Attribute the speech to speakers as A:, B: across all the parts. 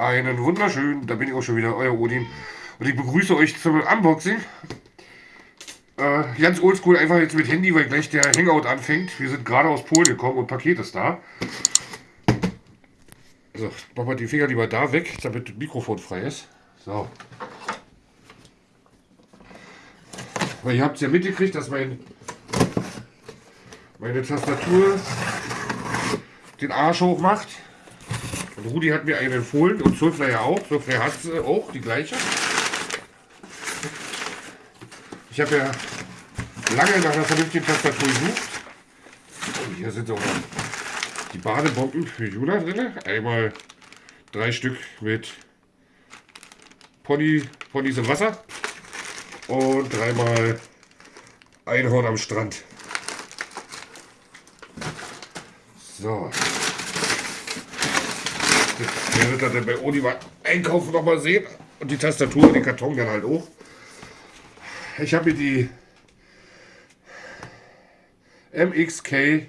A: Einen wunderschönen, da bin ich auch schon wieder, euer Odin. Und ich begrüße euch zum Unboxing. Äh, ganz oldschool, einfach jetzt mit Handy, weil gleich der Hangout anfängt. Wir sind gerade aus Polen gekommen und Paket ist da. So, machen wir die Finger lieber da weg, damit das Mikrofon frei ist. So. Weil ihr habt es ja mitgekriegt, dass mein, meine Tastatur den Arsch hoch macht. Und Rudi hat mir einen empfohlen und Sulfler ja auch. Sulfler hat äh, auch die gleiche. Ich habe ja lange nach einer vernünftigen Tastatur gesucht. Und hier sind auch die Badebomben für Juna drin. Einmal drei Stück mit Pony, Ponys im Wasser und dreimal Einhorn am Strand. So. Ihr dann bei Odi mal einkaufen noch mal sehen. Und die Tastatur und den Karton dann halt auch. Ich habe mir die MXK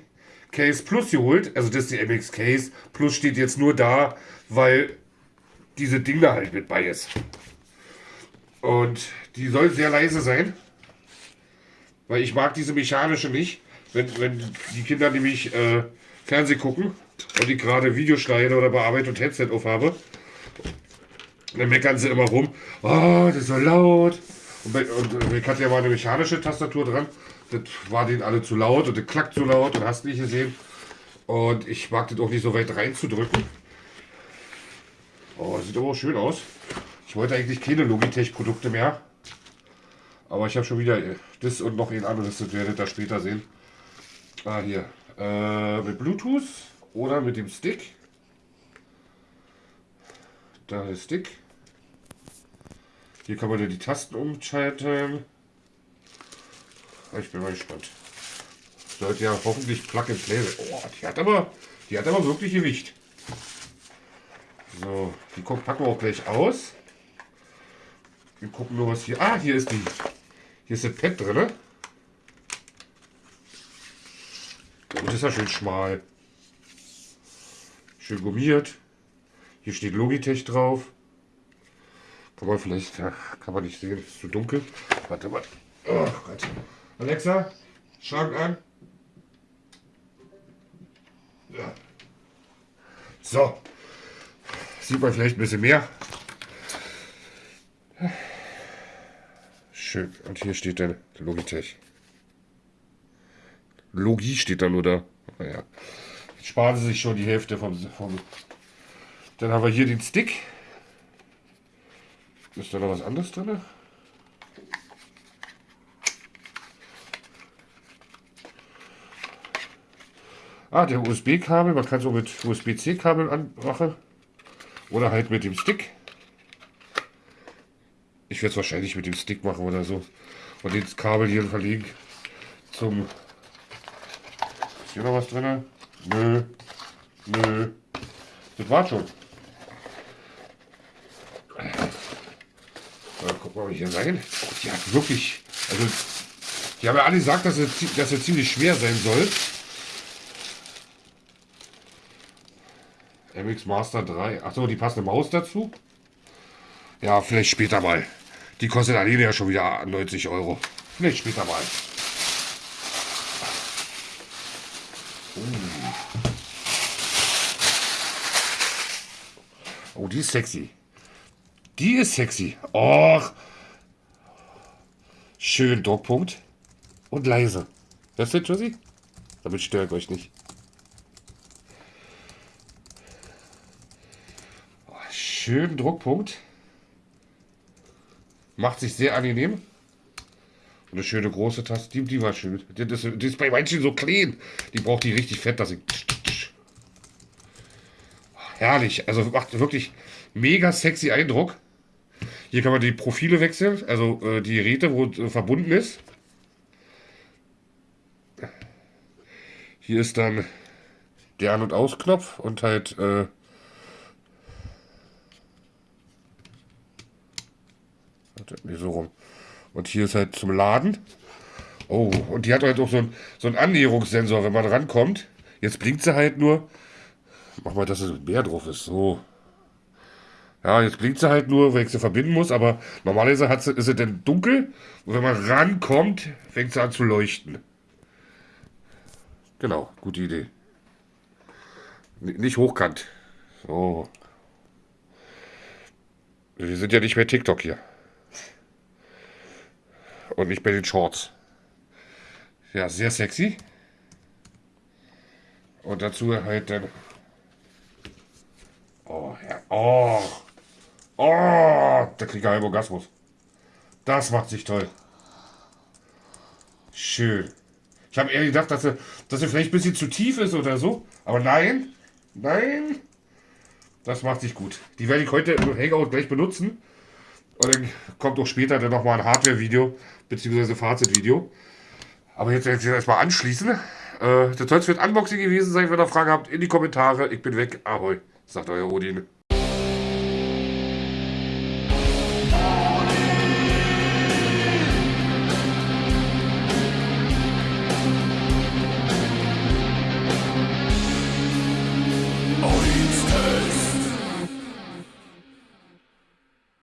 A: Case Plus geholt. Also das ist die MX Case. Plus steht jetzt nur da, weil diese Ding da halt mit bei ist. Und die soll sehr leise sein. Weil ich mag diese mechanische nicht. Wenn, wenn die Kinder nämlich äh, Fernseh gucken und ich gerade Video schneide oder bearbeite und Headset aufhabe, dann meckern sie immer rum. Oh, das ist so laut. Und, bei, und ich hatte ja mal eine mechanische Tastatur dran. Das war denen alle zu laut und das klackt zu laut und hast nicht gesehen. Und ich mag das auch nicht so weit reinzudrücken. Oh, sieht aber auch schön aus. Ich wollte eigentlich keine Logitech-Produkte mehr. Aber ich habe schon wieder das und noch ein anderes, das werdet ihr später sehen. Ah, hier. Äh, mit Bluetooth oder mit dem Stick. Da ist Stick. Hier kann man ja die Tasten umschalten. Ich bin mal gespannt. Sollte ja hoffentlich Plug and Play sein. Oh, die hat aber, die hat aber wirklich Gewicht. So, die packen wir auch gleich aus. Wir gucken nur, was hier. Ah, hier ist die. Hier ist das Pad drin. Ne? Und das ist ja schön schmal. Schön gummiert. Hier steht Logitech drauf. Kann man vielleicht, kann man nicht sehen, ist zu dunkel. Warte mal. Oh Gott. Alexa, Schrank an. Ja. So. Sieht man vielleicht ein bisschen mehr. Schön. Und hier steht dann Logitech. Logie steht da nur da. Naja. Jetzt sparen sie sich schon die Hälfte vom, vom. Dann haben wir hier den Stick. Ist da noch was anderes drin? Ah, der USB-Kabel. Man kann so mit USB-C-Kabeln anmachen. Oder halt mit dem Stick. Ich werde es wahrscheinlich mit dem Stick machen oder so. Und das Kabel hier verlegen zum... Hier noch was drin? Nö. Nö. Das war schon. Na, guck mal, wie hier rein. Die hat wirklich... Also, die haben ja alle gesagt, dass es, dass es ziemlich schwer sein soll. MX Master 3. Achso, die passende Maus dazu. Ja, vielleicht später mal. Die kostet alleine ja schon wieder 90 Euro. Vielleicht später mal. Oh. oh, die ist sexy. Die ist sexy. Och. Schön Druckpunkt. Und leise. Hörst du, Josie? Damit störe ich euch nicht. Oh, schön Druckpunkt. Macht sich sehr angenehm. Eine schöne große Tasse, die, die war schön. Die, das, die ist bei manchen so klein. Die braucht die richtig fett, dass ich. Herrlich. Also macht wirklich mega sexy Eindruck. Hier kann man die Profile wechseln, also äh, die Geräte, wo äh, verbunden ist. Hier ist dann der An- und Ausknopf und halt äh, Nee, so rum. Und hier ist halt zum Laden. Oh, und die hat halt auch so einen, so einen Annäherungssensor, wenn man rankommt. Jetzt blinkt sie halt nur. Mach mal, dass es mehr drauf ist. So. Ja, jetzt blinkt sie halt nur, wenn ich sie verbinden muss, aber normalerweise hat sie, ist sie dann dunkel und wenn man rankommt, fängt sie an zu leuchten. Genau, gute Idee. N nicht hochkant. So. Wir sind ja nicht mehr TikTok hier. Und nicht bei den Shorts. Ja, sehr sexy. Und dazu halt dann. Oh, ja. Oh. Oh, da kriegt er einen Orgasmus. Das macht sich toll. Schön. Ich habe eher gedacht, dass er, dass er vielleicht ein bisschen zu tief ist oder so. Aber nein. Nein. Das macht sich gut. Die werde ich heute im Hangout gleich benutzen. Und dann kommt auch später dann nochmal ein Hardware-Video, beziehungsweise Fazit-Video. Aber jetzt ich erstmal anschließen. Äh, das soll es für ein Unboxing gewesen sein. Wenn ihr Fragen habt, in die Kommentare. Ich bin weg. Ahoi, sagt euer Odin.